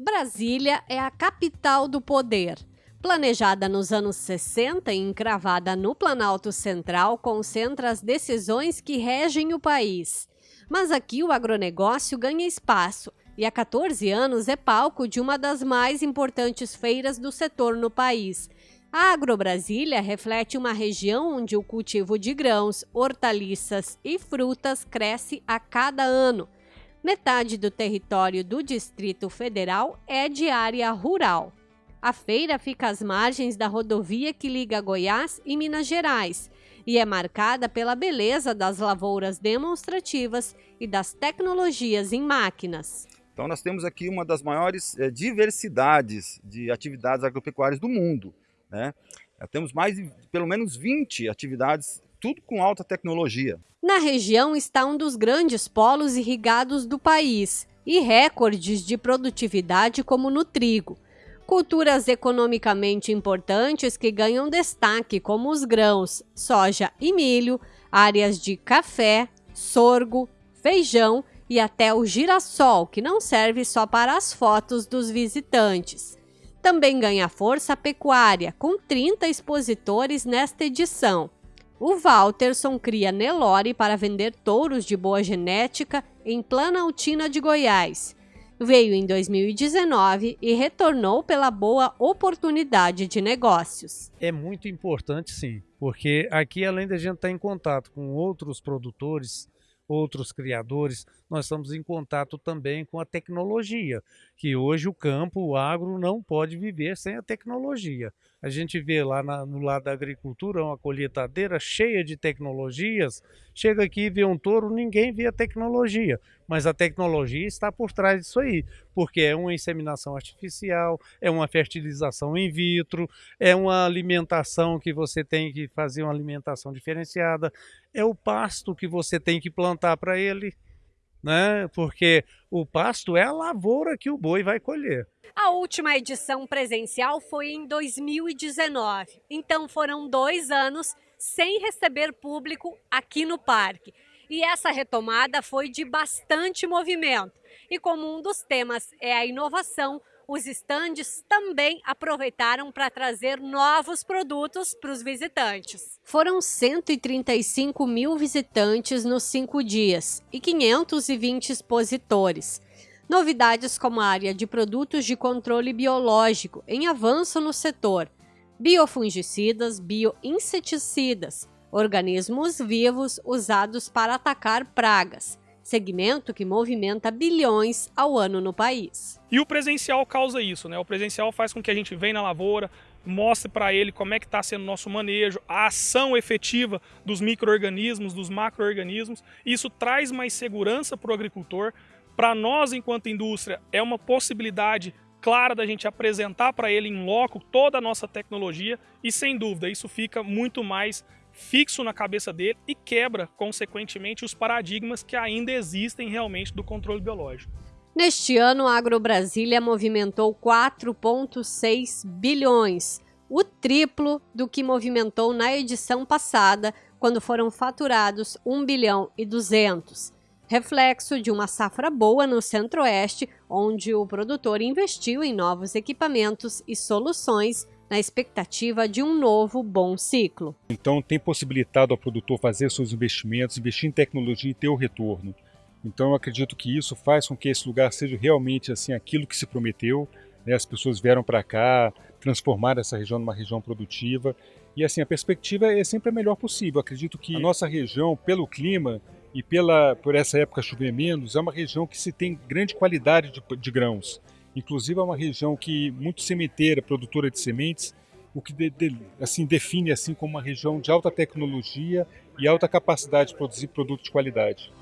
Brasília é a capital do poder. Planejada nos anos 60 e encravada no Planalto Central, concentra as decisões que regem o país. Mas aqui o agronegócio ganha espaço e há 14 anos é palco de uma das mais importantes feiras do setor no país. A Agrobrasília reflete uma região onde o cultivo de grãos, hortaliças e frutas cresce a cada ano Metade do território do Distrito Federal é de área rural. A feira fica às margens da rodovia que liga Goiás e Minas Gerais e é marcada pela beleza das lavouras demonstrativas e das tecnologias em máquinas. Então nós temos aqui uma das maiores é, diversidades de atividades agropecuárias do mundo. Né? Temos mais de pelo menos 20 atividades tudo com alta tecnologia. Na região está um dos grandes polos irrigados do país e recordes de produtividade como no trigo. Culturas economicamente importantes que ganham destaque, como os grãos, soja e milho, áreas de café, sorgo, feijão e até o girassol, que não serve só para as fotos dos visitantes. Também ganha força a pecuária, com 30 expositores nesta edição. O Walterson cria Nelore para vender touros de boa genética em Planaltina de Goiás. Veio em 2019 e retornou pela boa oportunidade de negócios. É muito importante, sim, porque aqui, além da gente estar em contato com outros produtores, outros criadores, nós estamos em contato também com a tecnologia, que hoje o campo, o agro, não pode viver sem a tecnologia. A gente vê lá na, no lado da agricultura uma colheitadeira cheia de tecnologias. Chega aqui e vê um touro, ninguém vê a tecnologia, mas a tecnologia está por trás disso aí, porque é uma inseminação artificial, é uma fertilização in vitro, é uma alimentação que você tem que fazer uma alimentação diferenciada, é o pasto que você tem que plantar para ele né? Porque o pasto é a lavoura que o boi vai colher. A última edição presencial foi em 2019, então foram dois anos sem receber público aqui no parque. E essa retomada foi de bastante movimento. E como um dos temas é a inovação, os estandes também aproveitaram para trazer novos produtos para os visitantes. Foram 135 mil visitantes nos cinco dias e 520 expositores. Novidades como a área de produtos de controle biológico em avanço no setor, biofungicidas, bioinseticidas, organismos vivos usados para atacar pragas, segmento que movimenta bilhões ao ano no país. E o presencial causa isso, né? O presencial faz com que a gente venha na lavoura, mostre para ele como é que está sendo o nosso manejo, a ação efetiva dos micro-organismos, dos macro-organismos. Isso traz mais segurança para o agricultor. Para nós, enquanto indústria, é uma possibilidade clara da gente apresentar para ele em loco toda a nossa tecnologia e, sem dúvida, isso fica muito mais fixo na cabeça dele e quebra, consequentemente, os paradigmas que ainda existem realmente do controle biológico. Neste ano, a AgroBrasília movimentou 4,6 bilhões, o triplo do que movimentou na edição passada, quando foram faturados 1 bilhão e 200, reflexo de uma safra boa no Centro-Oeste, onde o produtor investiu em novos equipamentos e soluções na expectativa de um novo bom ciclo. Então tem possibilitado ao produtor fazer seus investimentos, investir em tecnologia e ter o retorno. Então eu acredito que isso faz com que esse lugar seja realmente assim aquilo que se prometeu. Né? As pessoas vieram para cá, transformar essa região numa região produtiva e assim a perspectiva é sempre a melhor possível. Eu acredito que a nossa região, pelo clima e pela por essa época chover menos, é uma região que se tem grande qualidade de, de grãos. Inclusive é uma região que muito sementeira, produtora de sementes, o que de, de, assim define assim como uma região de alta tecnologia e alta capacidade de produzir produtos de qualidade.